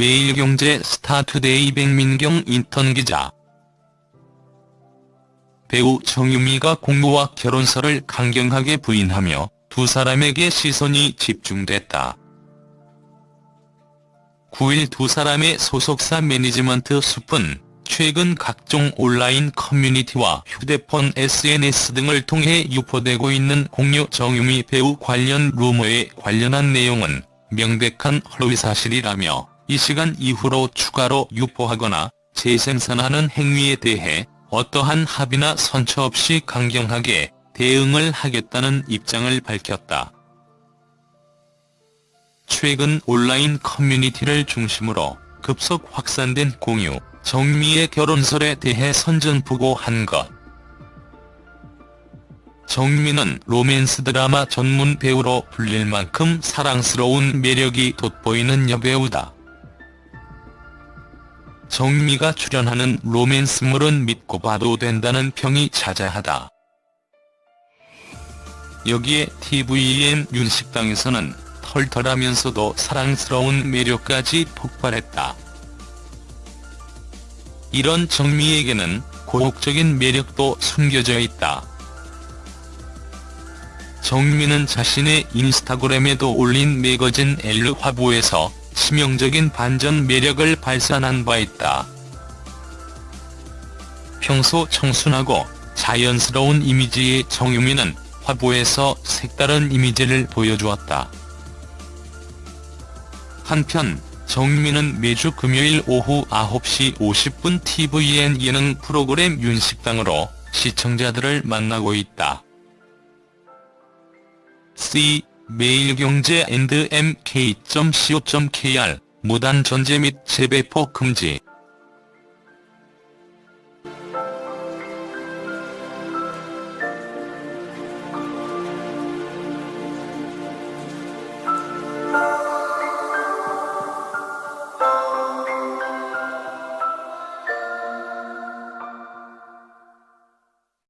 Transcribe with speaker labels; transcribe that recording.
Speaker 1: 매일경제 스타투데이 백민경 인턴 기자. 배우 정유미가 공유와 결혼설을 강경하게 부인하며 두 사람에게 시선이 집중됐다. 9일 두 사람의 소속사 매니지먼트 숲은 최근 각종 온라인 커뮤니티와 휴대폰 SNS 등을 통해 유포되고 있는 공유 정유미 배우 관련 루머에 관련한 내용은 명백한 허위 사실이라며 이 시간 이후로 추가로 유포하거나 재생산하는 행위에 대해 어떠한 합의나 선처 없이 강경하게 대응을 하겠다는 입장을 밝혔다. 최근 온라인 커뮤니티를 중심으로 급속 확산된 공유, 정미의 결혼설에 대해 선전포고한 것. 정미는 로맨스 드라마 전문 배우로 불릴 만큼 사랑스러운 매력이 돋보이는 여배우다. 정미가 출연하는 로맨스물은 믿고 봐도 된다는 평이 자자하다. 여기에 tvN 윤식당에서는 털털하면서도 사랑스러운 매력까지 폭발했다. 이런 정미에게는 고혹적인 매력도 숨겨져 있다. 정미는 자신의 인스타그램에도 올린 매거진 엘르 화보에서 치명적인 반전 매력을 발산한 바 있다. 평소 청순하고 자연스러운 이미지의 정유미는 화보에서 색다른 이미지를 보여주었다. 한편 정유미는 매주 금요일 오후 9시 50분 tvN 예능 프로그램 윤식당으로 시청자들을 만나고 있다. C 매일경제 and mk.co.kr 무단 전제 및 재배포 금지